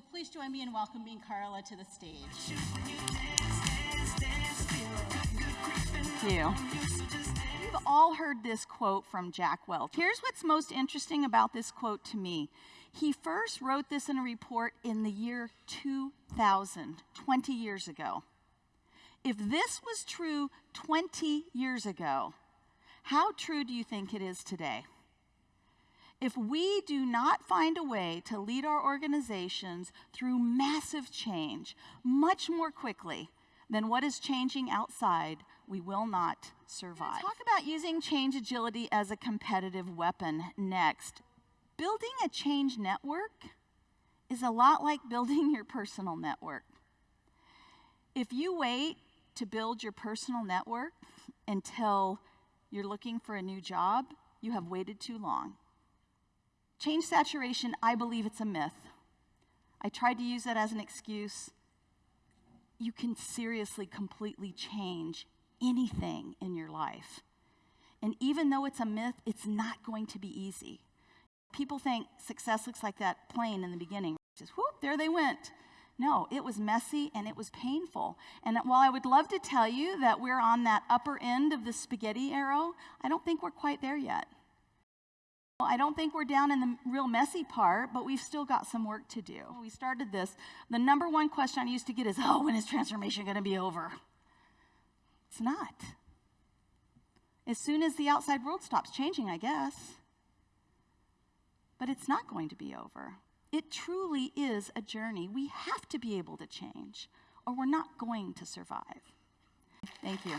So please join me in welcoming Carla to the stage. Thank you. You've all heard this quote from Jack Welch. Here's what's most interesting about this quote to me. He first wrote this in a report in the year 2000, 20 years ago. If this was true 20 years ago, how true do you think it is today? If we do not find a way to lead our organizations through massive change much more quickly than what is changing outside, we will not survive. Talk about using change agility as a competitive weapon next. Building a change network is a lot like building your personal network. If you wait to build your personal network until you're looking for a new job, you have waited too long. Change saturation, I believe it's a myth. I tried to use that as an excuse. You can seriously, completely change anything in your life. And even though it's a myth, it's not going to be easy. People think success looks like that plane in the beginning. Just whoop, there they went. No, it was messy and it was painful. And while I would love to tell you that we're on that upper end of the spaghetti arrow, I don't think we're quite there yet. I don't think we're down in the real messy part, but we've still got some work to do. We started this. The number one question I used to get is, oh, when is transformation going to be over? It's not. As soon as the outside world stops changing, I guess. But it's not going to be over. It truly is a journey. We have to be able to change, or we're not going to survive. Thank you.